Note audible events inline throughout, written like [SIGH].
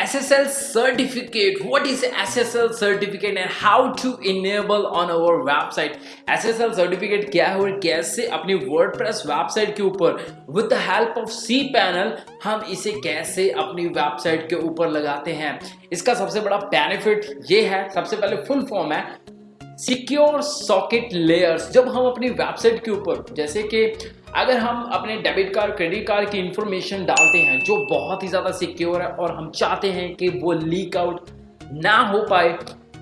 SSL certificate. What is SSL certificate and how to enable on our website? SSL certificate क्या है और कैसे अपनी WordPress वेबसाइट के ऊपर with the help of cPanel हम इसे कैसे अपनी वेबसाइट के ऊपर लगाते हैं इसका सबसे बड़ा बेनिफिट ये है सबसे पहले फुल फॉर्म है सिक्योर सॉकेट लेयर्स, जब हम अपनी वेबसाइट के ऊपर, जैसे कि अगर हम अपने डेबिट कार्ड, क्रेडिट कार्ड की इंफॉर्मेशन डालते हैं, जो बहुत ही ज़्यादा सिक्योर है और हम चाहते हैं कि वो लीक आउट ना हो पाए,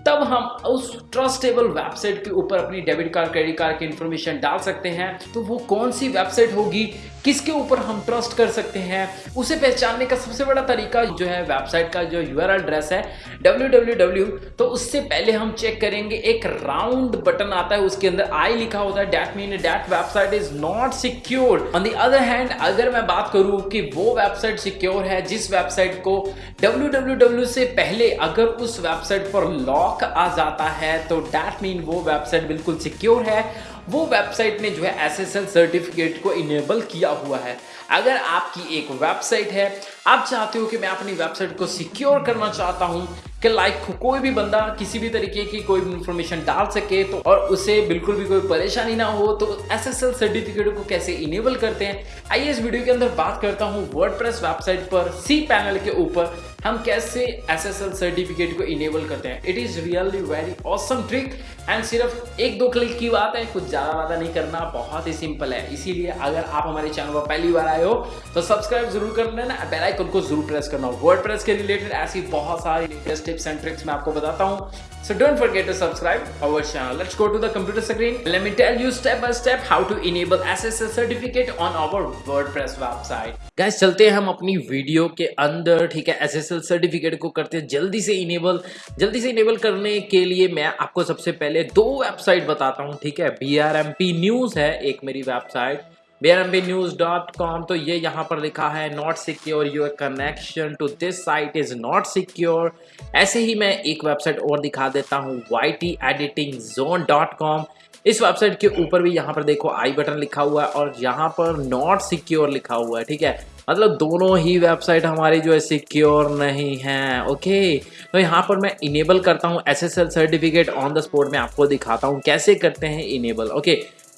तब हम उस ट्रस्टेबल वेबसाइट के ऊपर अपनी डेबिट कार्ड, क्रेडिट कार्ड की इंफॉर्मेशन डाल सकते हैं। तो वो कौन सी वेबसाइट होगी किसके ऊपर हम ट्रस्ट कर सकते हैं, उसे पहचानने का सबसे बड़ा तरीका जो है वेबसाइट का जो यू एड्रेस है, www तो उससे पहले हम चेक करेंगे, एक राउंड बटन आता है, उसके अंदर आई लिखा होता है that mean that website is not secure on the other hand अगर मैं बात करूँ कि वो वेबसाइट सिक्योर है, जिस वेबसाइट को www से पहले अगर उस वेबसाइट पर लॉक आ जाता है तो डैट मीन वो वेबसाइट बिल्कुल सिक्योर है। वो वेबसाइट ने जो है एसएसएल सर्टिफिकेट को इनेबल किया हुआ है। अगर आपकी एक वेबसाइट है आप चाहते हो कि मैं अपनी वेबसाइट को सिक्योर करना चाहता हूँ, कि लाइक कोई भी बंदा किसी भी तरीके की कोई भी इंफॉर्मेशन डाल सके तो और उसे बिल्कुल भी कोई परेशानी ना हो तो एसएसएल सर्टिफिकेट को कैसे इनेबल करते हैं? आइए इस वीडियो के अंदर बात करता हूँ वर्डप्रेस वेबसाइट पर सी पैनल के ऊपर, हम कैसे एसएसएल सर्टिफिकेट को इनेबल करते हैं। It is really very awesome trick and सिर्फ़ एक दो क्लिक की बात है, कुछ ज़्यादा वादा नहीं करना, बहुत ही सिंपल है। इसीलिए अगर आप हमारे चैनल पर पहली बार आए हो तो सब्सक्राइब ज़रूर कर लेना बेल आइकन को ज़रूर प्रेस करना वर्ड प्रेस के रिलेटेड ऐसी बहुत सारी लेटेस्ट टिप्स एंड ट्रिक्स मैं आपको बताता हूँ So don't forget to subscribe our channel. Let's go to the computer screen. Let me tell you step by step how to enable SSL certificate on our WordPress website. Guys, चलते हैं हम अपनी video के अंदर, ठीक है SSL certificate को करते हैं जल्दी से इनेबल जल्दी से इनेबल करने के लिए मैं आपको सबसे पहले दो वेबसाइट बताता हूँ, ठीक है बी न्यूज़ है एक मेरी वेबसाइट bnbnews.com तो ये यहाँ पर लिखा है not secure your connection to this site is not secure ऐसे ही मैं एक वेबसाइट और दिखा देता हूँ Y T editing zone dot com इस वेबसाइट के ऊपर भी यहाँ पर देखो आई बटन लिखा हुआ है और यहाँ पर नॉट सिक्योर लिखा हुआ है, ठीक है? मतलब दोनों ही वेबसाइट हमारी जो है सिक्योर नहीं है ओके तो यहाँ पर मैं इनेबल करता हूँ SSL certificate on the spot में आपको दिखाता हूँ, कैसे करते हैं इनेबल ओके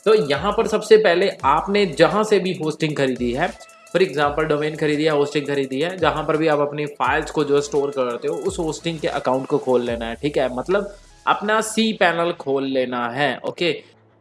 तो यहाँ पर सबसे पहले आपने जहाँ से भी होस्टिंग खरीदी है फॉर एग्ज़ाम्पल डोमेन खरीदी है होस्टिंग खरीदी है, जहाँ पर भी आप अपनी फाइल्स को जो स्टोर करते हो, उस होस्टिंग के अकाउंट को खोल लेना है, ठीक है? मतलब अपना सी पैनल खोल लेना है ओके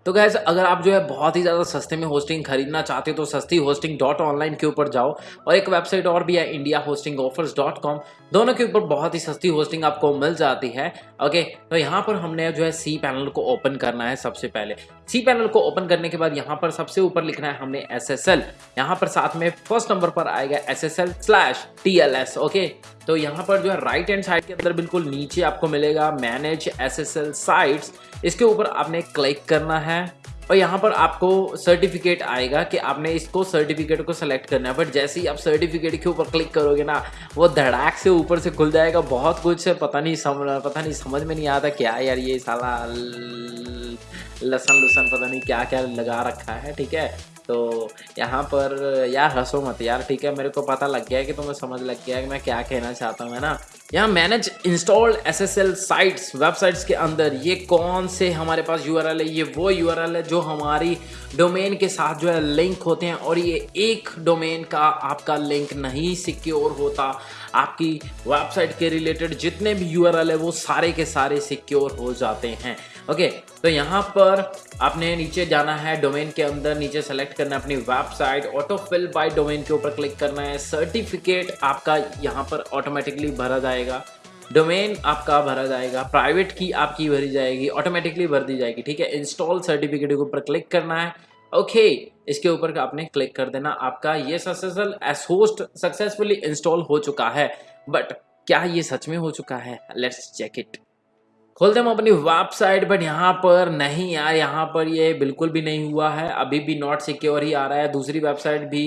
तो गैस अगर आप जो है बहुत ही ज़्यादा सस्ते में होस्टिंग खरीदना चाहते हो तो सस्ती होस्टिंग डॉट ऑनलाइन के ऊपर जाओ और एक वेबसाइट और भी है India hosting offers dot com दोनों के ऊपर बहुत ही सस्ती होस्टिंग आपको मिल जाती है। ओके तो यहाँ पर हमने जो है सी पैनल को ओपन करना है सबसे पहले। सी पैनल को ओपन करने के बाद यहाँ पर सबसे ऊपर लिखना है हमने एस एस एल यहाँ पर साथ में फ़र्स्ट नंबर पर आएगा S S L slash T L S okay तो यहाँ पर जो है राइट हैंड साइड के अंदर बिल्कुल नीचे आपको मिलेगा manage S S L sites इसके ऊपर आपने क्लिक करना है और यहाँ पर आपको सर्टिफिकेट आएगा कि आपने इसको सर्टिफिकेट को सेलेक्ट करना है। बट जैसे ही आप सर्टिफिकेट के ऊपर क्लिक करोगे ना, वो धड़ाक से ऊपर से खुल जाएगा। बहुत कुछ पता नहीं समझ पता नहीं समझ में नहीं आता क्या यार ये साला लसन लुसन पता नहीं क्या क्या लगा रखा है, ठीक है? तो यहाँ पर यार हंसो मत यार, ठीक है? मेरे को पता लग गया है कि तुम्हें समझ लग गया है कि मैं क्या कहना चाहता हूँ, है ना? यहाँ manage installed SSL sites websites के अंदर ये कौन से हमारे पास यूआरएल है, ये वो यूआरएल है जो हमारी डोमेन के साथ जो है लिंक होते हैं और ये एक डोमेन का आपका लिंक नहीं सिक्योर होता। आपकी वेबसाइट के रिलेटेड जितने भी यूआरएल है वो सारे के सारे सिक्योर हो जाते हैं। ओके तो यहाँ पर आपने नीचे जाना है डोमेन के अंदर नीचे सेलेक्ट करना है अपनी website auto fill by domain के ऊपर क्लिक करना है सर्टिफिकेट आपका यहाँ पर ऑटोमेटिकली भरा जाएगा। डोमेन आपका भरा जाएगा प्राइवेट की आपकी भरी जाएगी ऑटोमेटिकली भर दी जाएगी ठीक है? इंस्टॉल सर्टिफिकेट के ऊपर क्लिक करना है। ओके okay, इसके ऊपर आपने क्लिक कर देना आपका ये successful S host successfully install हो चुका है। बट क्या ये सच में हो चुका है? लेट्स चेक इट खोलते हम अपनी वेबसाइट बट यहाँ पर नहीं यार, यहाँ पर ये बिल्कुल भी नहीं हुआ है, अभी भी नॉट सिक्योर ही आ रहा है। दूसरी वेबसाइट भी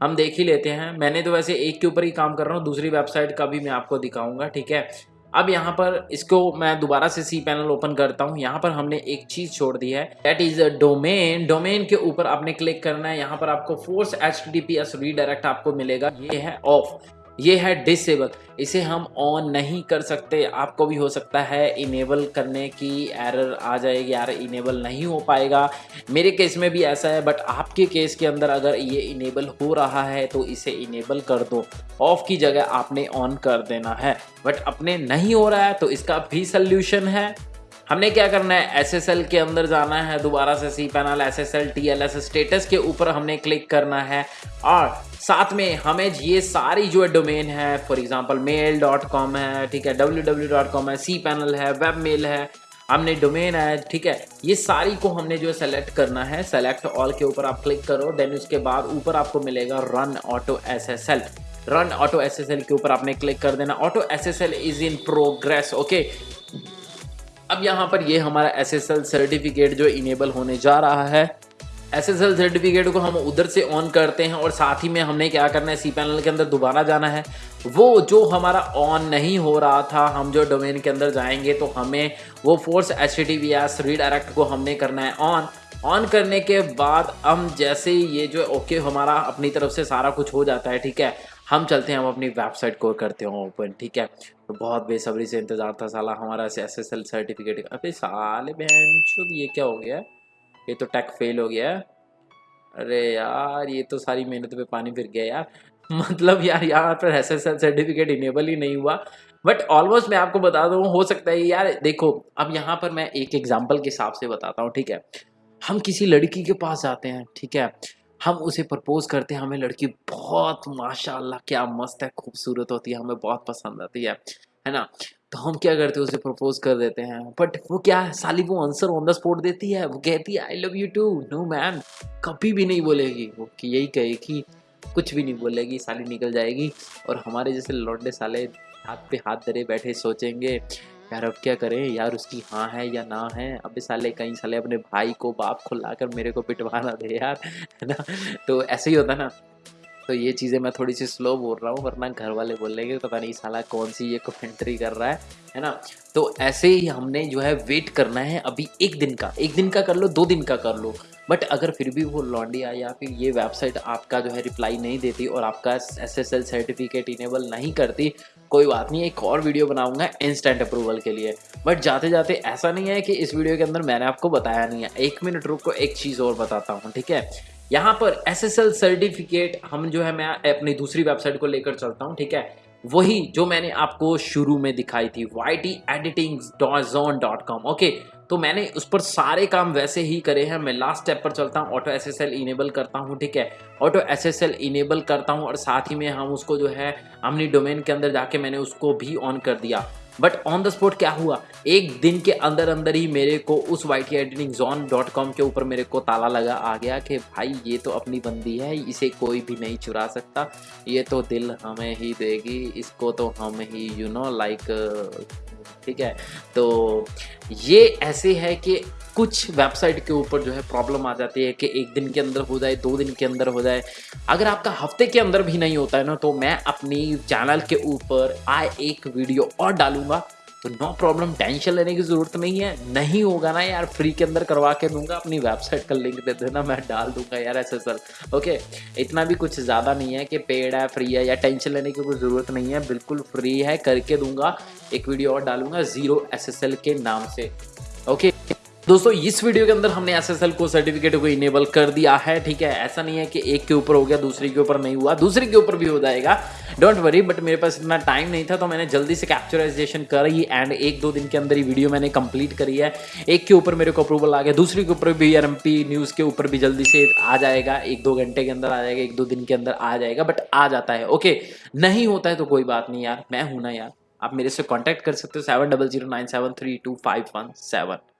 हम देख ही लेते हैं। मैंने तो वैसे एक के ऊपर ही काम कर रहा हूँ, दूसरी वेबसाइट का भी मैं आपको दिखाऊँगा, ठीक है? अब यहाँ पर इसको मैं दोबारा से सी पैनल ओपन करता हूँ। यहाँ पर हमने एक चीज़ छोड़ दी है that is a domain domain के ऊपर आपने क्लिक करना है। यहाँ पर आपको force H T T P S redirect आपको मिलेगा। ये है ऑफ़ ये है डिसेबल इसे हम ऑन नहीं कर सकते. आपको भी हो सकता है इनेबल करने की एरर आ जाएगी यार इनेबल नहीं हो पाएगा. मेरे केस में भी ऐसा है बट आपके केस के अंदर अगर ये इनेबल हो रहा है तो इसे इनेबल कर दो. ऑफ़ की जगह आपने ऑन कर देना है. बट अपने नहीं हो रहा है तो इसका भी सल्यूशन है. हमने क्या करना है? एसएसएल के अंदर जाना है, दोबारा से C panel S S L T L S status के ऊपर हमने क्लिक करना है। और साथ में हमें ये सारी जो है डोमेन है for example mail dot com है, ठीक है डब्ल्यू डब्ल्यू डॉट कॉम है सी पैनल है वेब मेल है, हमने डोमेन है, ठीक है, ये सारी को हमने जो है सेलेक्ट करना है। सेलेक्ट ऑल के ऊपर आप क्लिक करो देन उसके बाद ऊपर आपको मिलेगा run auto S S L run auto S S L के ऊपर आपने क्लिक कर देना। Auto S S L is in progress okay अब यहाँ पर ये हमारा एस एस एल सर्टिफिकेट जो इनेबल होने जा रहा है। एस एस एल सर्टिफिकेट को हम उधर से ऑन करते हैं और साथ ही में हमने क्या करना है सी पैनल के अंदर दोबारा जाना है। वो जो हमारा ऑन नहीं हो रहा था, हम जो डोमेन के अंदर जाएँगे तो हमें वो force H T V S redirect को हमने करना है ऑन ऑन करने के बाद हम जैसे ही ये जो ओके हमारा अपनी तरफ़ से सारा कुछ हो जाता है, ठीक है? हम चलते हैं, हम अपनी वेबसाइट को करते हैं ओपन, ठीक है? तो बहुत बेसब्री से इंतज़ार था साला, हमारा एस एस एल सर्टिफिकेट अबे साले बहन शुद्ध ये क्या हो गया? ये तो टैक फेल हो गया। अरे यार, ये तो सारी मेहनत पे पानी फिर गया यार। [LAUGHS] मतलब यार, यहाँ पर S S L certificate enable ही नहीं हुआ। बट ऑलमोस्ट मैं आपको बता दूँ, हो सकता है यार, देखो, अब यहाँ पर मैं एक एग्ज़ाम्पल के हिसाब से बताता हूँ, ठीक है? हम किसी लड़की के पास जाते हैं, ठीक है? हम उसे प्रपोज करते हैं, हमें लड़की बहुत, माशाल्लाह, क्या मस्त है, खूबसूरत होती है, हमें बहुत पसंद आती है है ना? तो हम क्या करते हैं, उसे प्रपोज कर देते हैं। बट वो क्या है, साली वो आंसर ऑन द स्पॉट देती है, वो कहती है I love you too no man कभी भी नहीं बोलेगी वो, कि यही कहेगी, कुछ भी नहीं बोलेगी, साली निकल जाएगी। और हमारे जैसे लौंडे साले हाथ पे हाथ धरे बैठे सोचेंगे यार अब क्या करें? यार उसकी हाँ है या ना है? अब साले, कहीं साले अपने भाई को बाप को लाकर मेरे को पिटवाना दे यार, है ना? तो ऐसे ही होता ना। तो ये चीज़ें मैं थोड़ी सी स्लो बोल रहा हूँ, वरना घर वाले बोल लेंगे पता नहीं साला कौन सी ये कमेंट्री कर रहा है है ना? तो ऐसे ही हमने जो है वेट करना है अभी एक दिन का। एक दिन का कर लो, दो दिन का कर लो। बट अगर फिर भी वो लॉन्डिया या फिर ये वेबसाइट आपका जो है रिप्लाई नहीं देती और आपका S S L certificate enable नहीं करती, कोई बात नहीं, एक और वीडियो बनाऊँगा इंस्टेंट अप्रूवल के लिए। बट जाते जाते ऐसा नहीं है कि इस वीडियो के अंदर मैंने आपको बताया नहीं है। एक मिनट रुक को एक चीज़ और बताता हूँ, ठीक है? यहाँ पर एस एस एल सर्टिफिकेट हम जो है मैं अपनी दूसरी वेबसाइट को लेकर चलता हूँ, ठीक है? वही जो मैंने आपको शुरू में दिखाई थी Y T editing dot zone dot com okay तो मैंने उस पर सारे काम वैसे ही करे हैं। मैं लास्ट स्टेप पर चलता हूँ auto S S L enable करता हूँ, ठीक है? Auto S S L enable करता हूँ और साथ ही में हम उसको जो है हमने डोमेन के अंदर जाके मैंने उसको भी ऑन कर दिया। बट ऑन द स्पॉट क्या हुआ? एक दिन के अंदर अंदर ही मेरे को उस Y T editing zone dot com के ऊपर मेरे को ताला लगा, आ गया कि भाई ये तो अपनी बंदी है, इसे कोई भी नहीं चुरा सकता। ये तो दिल हमें ही देगी, इसको तो हम ही यू नो लाइक ठीक है। तो ये ऐसे है कि कुछ वेबसाइट के ऊपर जो है प्रॉब्लम आ जाती है कि एक दिन के अंदर हो जाए, दो दिन के अंदर हो जाए। अगर आपका हफ़्ते के अंदर भी नहीं होता है ना तो मैं अपनी चैनल के ऊपर आए एक वीडियो और डालूँगा। तो नो प्रॉब्लम टेंशन लेने की ज़रूरत नहीं है। नहीं होगा ना यार फ्री के अंदर करवा के दूँगा, अपनी वेबसाइट का लिंक दे देना, मैं डाल दूँगा यार एस एल ओके इतना भी कुछ ज़्यादा नहीं है कि पेड है फ्री है, या टेंशन लेने की कोई ज़रूरत नहीं है। बिल्कुल फ्री है, करके दूँगा, एक वीडियो और डालूँगा ज़ीरो एस एस एल के नाम से। ओके दोस्तों, इस वीडियो के अंदर हमने एसएसएल को सर्टिफिकेट को इनेबल कर दिया है, ठीक है? ऐसा नहीं है कि एक के ऊपर हो गया, दूसरे के ऊपर नहीं हुआ। दूसरे के ऊपर भी हो जाएगा। डोंट वरी बट मेरे पास इतना टाइम नहीं था तो मैंने जल्दी से कैप्चराइजेशन करी एंड एक दो दिन के अंदर ही वीडियो मैंने कंप्लीट करी है। एक के ऊपर मेरे को अप्रूवल आ गया, दूसरे के ऊपर भी आर न्यूज़ के ऊपर भी जल्दी से आ जाएगा। एक दो घंटे के अंदर आ जाएगा, एक दो दिन के अंदर आ जाएगा बट आ जाता है ओके नहीं होता है तो कोई बात नहीं यार, मैं हूँ ना यार। आप मेरे से कॉन्टैक्ट कर सकते हो seven double zero nine seven three two five one seven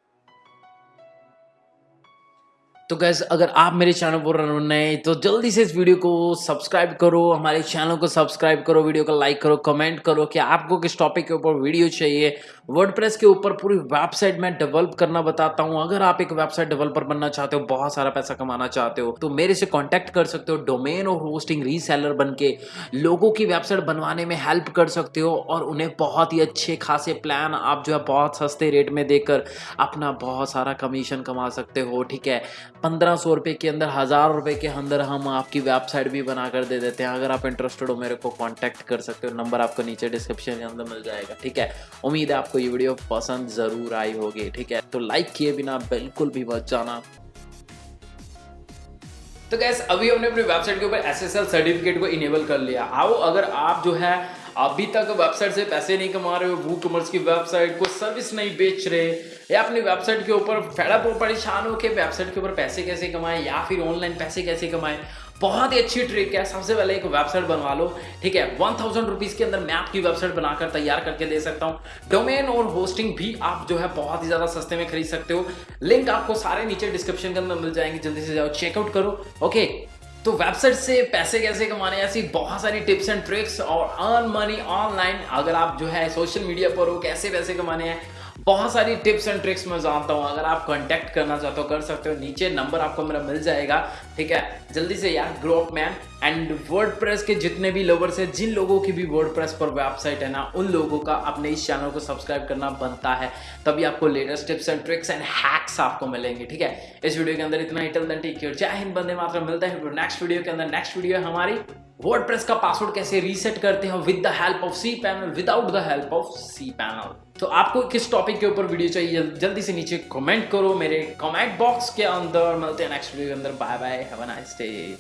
तो गैस अगर आप मेरे चैनल पर नए तो जल्दी से इस वीडियो को सब्सक्राइब करो, हमारे चैनल को सब्सक्राइब करो वीडियो को लाइक करो कमेंट करो कि आपको किस टॉपिक के ऊपर वीडियो चाहिए। वर्डप्रेस के ऊपर पूरी वेबसाइट में डेवलप करना बताता हूँ। अगर आप एक वेबसाइट डेवलपर बनना चाहते हो, बहुत सारा पैसा कमाना चाहते हो तो मेरे से कॉन्टैक्ट कर सकते हो डोमेन और होस्टिंग रीसेलर बन के लोगों की वेबसाइट बनवाने में हेल्प कर सकते हो और उन्हें बहुत ही अच्छे खासे प्लान आप जो है बहुत सस्ते रेट में देकर अपना बहुत सारा कमीशन कमा सकते हो, ठीक है? पंद्रह सौ रुपये के अंदर, हज़ार रुपये के अंदर हम आपकी वेबसाइट भी बना कर दे देते हैं। अगर आप इंटरेस्टेड हो, मेरे को कांटेक्ट कर सकते हो। नंबर आपको नीचे डिस्क्रिप्शन के अंदर मिल जाएगा, ठीक है? उम्मीद है आपको ये वीडियो पसंद ज़रूर आई होगी, ठीक है? तो लाइक किए बिना बिल्कुल भी बच जाना। तो गैस अभी हमने अपनी वेबसाइट के ऊपर एसएसएल सर्टिफिकेट को इनेबल कर लिया। आओ, अगर आप जो है अभी तक वेबसाइट से पैसे नहीं कमा रहे हो, वो कॉमर्स की वेबसाइट को सर्विस नहीं बेच रहे, या अपनी वेबसाइट के ऊपर फेडअप परेशान हो के वेबसाइट के ऊपर पैसे कैसे कमाएँ, या फिर ऑनलाइन पैसे कैसे कमाएँ? बहुत ही अच्छी ट्रिक है। सबसे पहले एक वेबसाइट बनवा लो, ठीक है? वन थाउज़ेंड रुपीज़ के अंदर मैं आपकी वेबसाइट बनाकर तैयार करके दे सकता हूँ। डोमेन और होस्टिंग भी आप जो है बहुत ही ज़्यादा सस्ते में खरीद सकते हो। लिंक आपको सारे नीचे डिस्क्रिप्शन के अंदर मिल जाएँगे, जल्दी से जाओ चेकआउट करो ओके तो वेबसाइट से पैसे कैसे कमाने ऐसी बहुत सारी टिप्स एंड ट्रिक्स और अर्न मनी ऑनलाइन अगर आप जो है सोशल मीडिया पर हो, कैसे पैसे कमाने हैं? बहुत सारी टिप्स एंड ट्रिक्स मैं जानता हूँ। अगर आप कांटेक्ट करना चाहते हो, कर सकते हो। नीचे नंबर आपको मेरा मिल जाएगा। ठीक है? जल्दी से यार ग्रोप मैन एंड वर्ड के जितने भी लवर्स हैं, जिन लोगों की भी वर्ड पर वेबसाइट है ना, उन लोगों का अपने इस चैनल को सब्सक्राइब करना बनता है। तभी आपको latest tips and tricks and hacks आपको मिलेंगे, ठीक है? इस वीडियो के अंदर इतना ही। टिल टेक केयर जय हिंद बंदे मात्र मिलता है नेक्स्ट वीडियो के अंदर। नेक्स्ट वीडियो है हमारी वर्डप्रेस का पासवर्ड कैसे रीसेट करते हैं with the help of C panel without the help of C panel तो आपको किस टॉपिक के ऊपर वीडियो चाहिए? जल्दी से नीचे कमेंट करो मेरे कमेंट बॉक्स के अंदर। मिलते हैं नेक्स्ट वीडियो के अंदर। Bye bye Have a nice day.